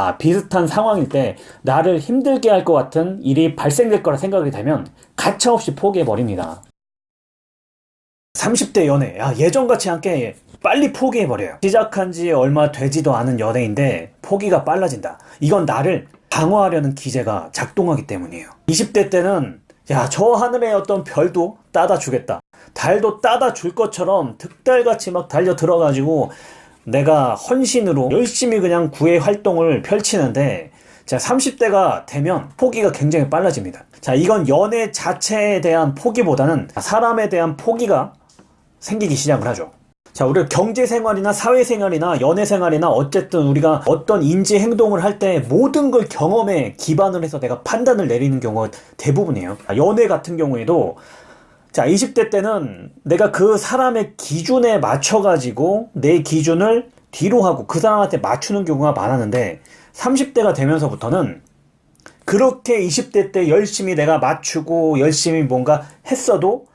아, 비슷한 상황일 때 나를 힘들게 할 것 같은 일이 발생될 거라 생각이 되면 가차없이 포기해버립니다. 30대 연애, 야, 예전같이 않게 빨리 포기해버려요. 시작한 지 얼마 되지도 않은 연애인데 포기가 빨라진다. 이건 나를 방어하려는 기제가 작동하기 때문이에요. 20대 때는 야, 저 하늘의 어떤 별도 따다 주겠다. 달도 따다 줄 것처럼 득달같이 막 달려 들어가지고 내가 헌신으로 열심히 그냥 구애 활동을 펼치는데 자 30대가 되면 포기가 굉장히 빨라집니다. 자 이건 연애 자체에 대한 포기보다는 사람에 대한 포기가 생기기 시작을 하죠. 자, 우리가 경제생활이나 사회생활이나 연애생활이나 어쨌든 우리가 어떤 인지 행동을 할 때 모든 걸 경험에 기반을 해서 내가 판단을 내리는 경우가 대부분이에요. 연애 같은 경우에도 자, 20대 때는 내가 그 사람의 기준에 맞춰 가지고 내 기준을 뒤로 하고 그 사람한테 맞추는 경우가 많았는데 30대가 되면서부터는 그렇게 20대 때 열심히 내가 맞추고 열심히 뭔가 했어도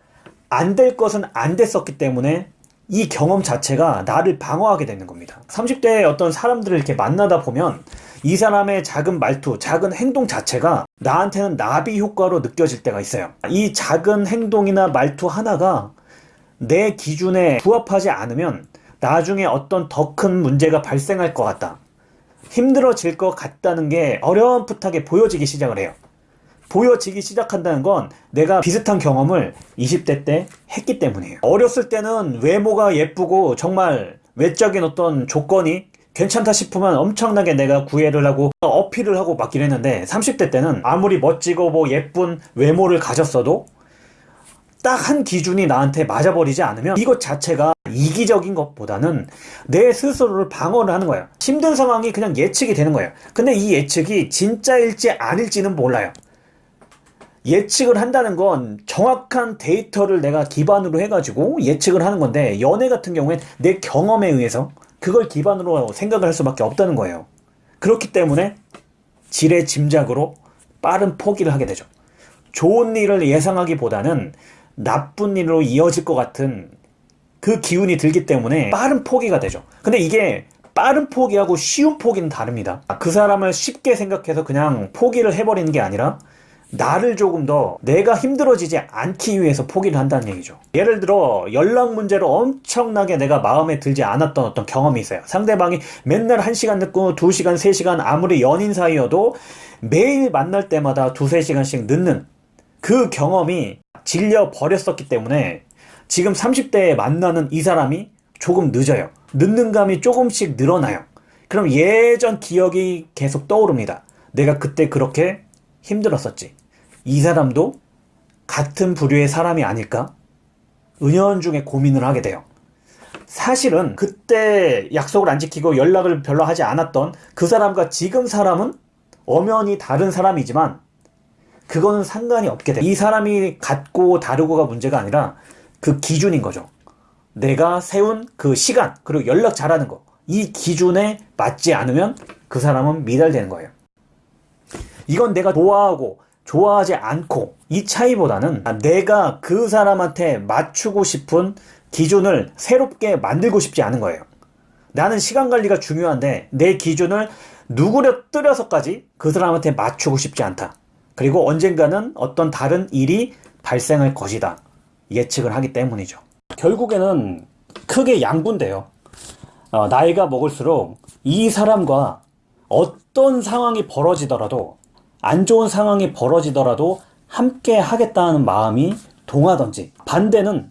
안 될 것은 안 됐었기 때문에 이 경험 자체가 나를 방어하게 되는 겁니다. 30대의 어떤 사람들을 이렇게 만나다 보면 이 사람의 작은 말투, 작은 행동 자체가 나한테는 나비 효과로 느껴질 때가 있어요. 이 작은 행동이나 말투 하나가 내 기준에 부합하지 않으면 나중에 어떤 더 큰 문제가 발생할 것 같다. 힘들어질 것 같다는 게 어렴풋하게 보여지기 시작을 해요. 보여지기 시작한다는 건 내가 비슷한 경험을 20대 때 했기 때문이에요. 어렸을 때는 외모가 예쁘고 정말 외적인 어떤 조건이 괜찮다 싶으면 엄청나게 내가 구애를 하고 어필을 하고 막 이랬는데 30대 때는 아무리 멋지고 뭐 예쁜 외모를 가졌어도 딱 한 기준이 나한테 맞아버리지 않으면 이것 자체가 이기적인 것보다는 내 스스로를 방어를 하는 거예요. 힘든 상황이 그냥 예측이 되는 거예요. 근데 이 예측이 진짜일지 아닐지는 몰라요. 예측을 한다는 건 정확한 데이터를 내가 기반으로 해가지고 예측을 하는 건데 연애 같은 경우엔 내 경험에 의해서 그걸 기반으로 생각을 할 수밖에 없다는 거예요. 그렇기 때문에 지레 짐작으로 빠른 포기를 하게 되죠. 좋은 일을 예상하기보다는 나쁜 일로 이어질 것 같은 그 기운이 들기 때문에 빠른 포기가 되죠. 근데 이게 빠른 포기하고 쉬운 포기는 다릅니다. 그 사람을 쉽게 생각해서 그냥 포기를 해버리는 게 아니라 나를 조금 더 내가 힘들어지지 않기 위해서 포기를 한다는 얘기죠. 예를 들어 연락 문제로 엄청나게 내가 마음에 들지 않았던 어떤 경험이 있어요. 상대방이 맨날 1시간 늦고 2시간, 3시간 아무리 연인 사이여도 매일 만날 때마다 2, 3시간씩 늦는 그 경험이 질려 버렸었기 때문에 지금 30대에 만나는 이 사람이 조금 늦어요. 늦는 감이 조금씩 늘어나요. 그럼 예전 기억이 계속 떠오릅니다. 내가 그때 그렇게 힘들었었지. 이 사람도 같은 부류의 사람이 아닐까? 은연중에 고민을 하게 돼요. 사실은 그때 약속을 안 지키고 연락을 별로 하지 않았던 그 사람과 지금 사람은 엄연히 다른 사람이지만 그거는 상관이 없게 돼요. 이 사람이 같고 다르고가 문제가 아니라 그 기준인 거죠. 내가 세운 그 시간 그리고 연락 잘하는 거 이 기준에 맞지 않으면 그 사람은 미달되는 거예요. 이건 내가 좋아하고 좋아하지 않고 이 차이보다는 내가 그 사람한테 맞추고 싶은 기준을 새롭게 만들고 싶지 않은 거예요. 나는 시간 관리가 중요한데 내 기준을 누구려뜨려서까지 그 사람한테 맞추고 싶지 않다. 그리고 언젠가는 어떤 다른 일이 발생할 것이다. 예측을 하기 때문이죠. 결국에는 크게 양분돼요. 어, 나이가 먹을수록 이 사람과 어떤 상황이 벌어지더라도 안 좋은 상황이 벌어지더라도 함께 하겠다는 마음이 동하던지 반대는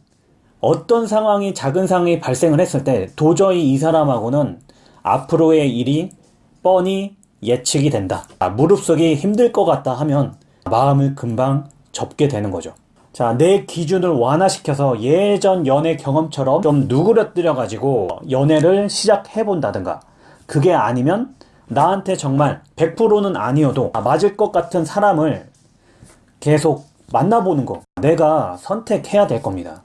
어떤 상황이 작은 상황이 발생을 했을 때 도저히 이 사람하고는 앞으로의 일이 뻔히 예측이 된다. 아, 무릎쓰기 힘들 것 같다 하면 마음을 금방 접게 되는 거죠. 자, 내 기준을 완화시켜서 예전 연애 경험처럼 좀 누그러뜨려 가지고 연애를 시작해 본다든가 그게 아니면 나한테 정말 100%는 아니어도 맞을 것 같은 사람을 계속 만나보는 거 내가 선택해야 될 겁니다.